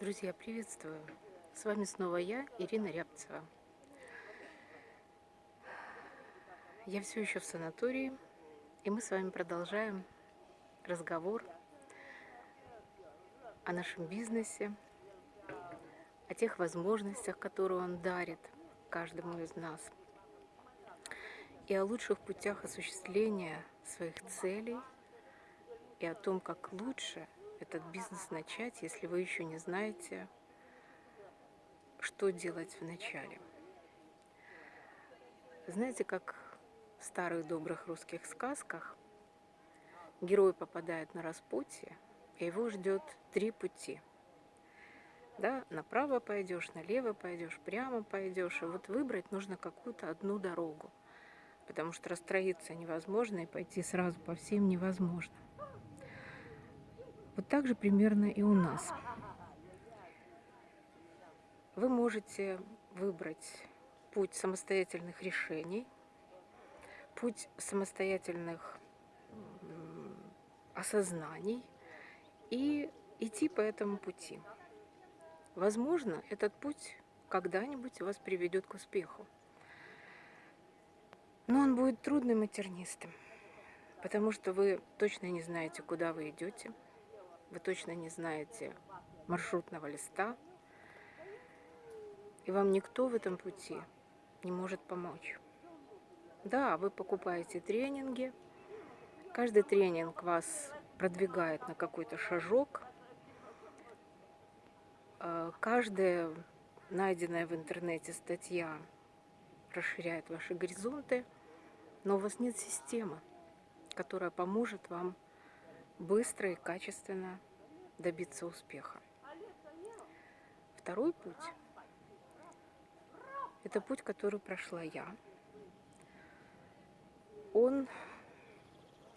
Друзья, приветствую! С вами снова я, Ирина Рябцева. Я все еще в санатории, и мы с вами продолжаем разговор о нашем бизнесе, о тех возможностях, которые он дарит каждому из нас, и о лучших путях осуществления своих целей, и о том, как лучше – этот бизнес начать, если вы еще не знаете, что делать в начале. Знаете, как в старых добрых русских сказках герой попадает на распутье, и его ждет три пути. Да, направо пойдешь, налево пойдешь, прямо пойдешь. И вот выбрать нужно какую-то одну дорогу, потому что расстроиться невозможно и пойти сразу по всем невозможно. Вот так же примерно и у нас. Вы можете выбрать путь самостоятельных решений, путь самостоятельных осознаний и идти по этому пути. Возможно, этот путь когда-нибудь вас приведет к успеху. Но он будет трудным и тернистым, потому что вы точно не знаете, куда вы идете, вы точно не знаете маршрутного листа, и вам никто в этом пути не может помочь. Да, вы покупаете тренинги, каждый тренинг вас продвигает на какой-то шажок, э, каждая найденная в интернете статья расширяет ваши горизонты, но у вас нет системы, которая поможет вам быстро и качественно добиться успеха. Второй путь – это путь, который прошла я. Он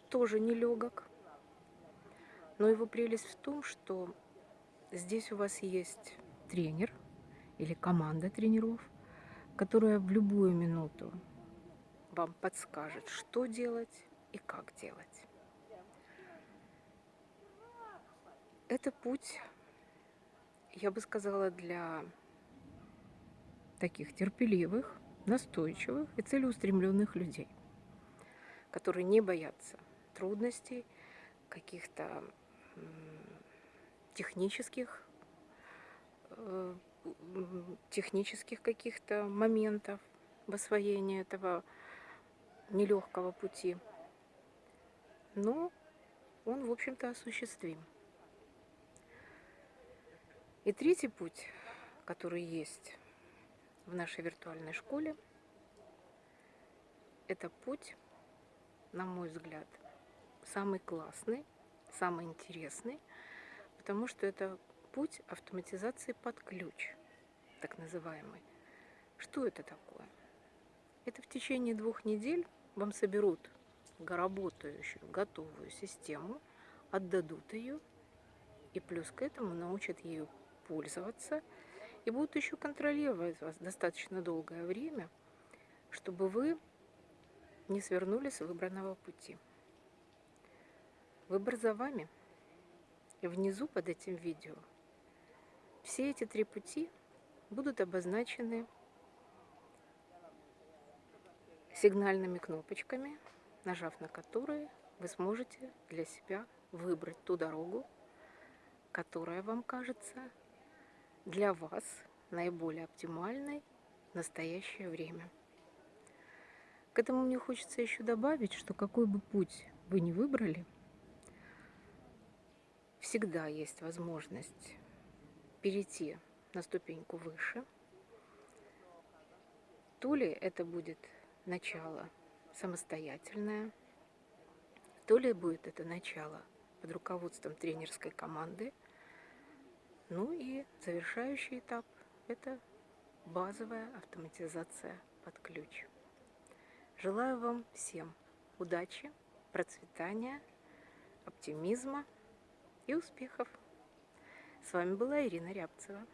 тоже нелегок, но его прелесть в том, что здесь у вас есть тренер или команда тренеров, которая в любую минуту вам подскажет, что делать и как делать. Это путь, я бы сказала, для таких терпеливых, настойчивых и целеустремленных людей, которые не боятся трудностей, каких-то технических, э, технических каких-то моментов в освоении этого нелегкого пути. Но он, в общем-то, осуществим. И третий путь, который есть в нашей виртуальной школе, это путь, на мой взгляд, самый классный, самый интересный, потому что это путь автоматизации под ключ, так называемый. Что это такое? Это в течение двух недель вам соберут работающую, готовую систему, отдадут ее, и плюс к этому научат ее пользоваться и будут еще контролировать вас достаточно долгое время, чтобы вы не свернули с выбранного пути. Выбор за вами. И внизу под этим видео все эти три пути будут обозначены сигнальными кнопочками, нажав на которые вы сможете для себя выбрать ту дорогу, которая вам кажется для вас наиболее оптимальной в настоящее время. К этому мне хочется еще добавить, что какой бы путь вы ни выбрали, всегда есть возможность перейти на ступеньку выше. То ли это будет начало самостоятельное, то ли будет это начало под руководством тренерской команды – ну и завершающий этап – это базовая автоматизация под ключ. Желаю вам всем удачи, процветания, оптимизма и успехов. С вами была Ирина Рябцева.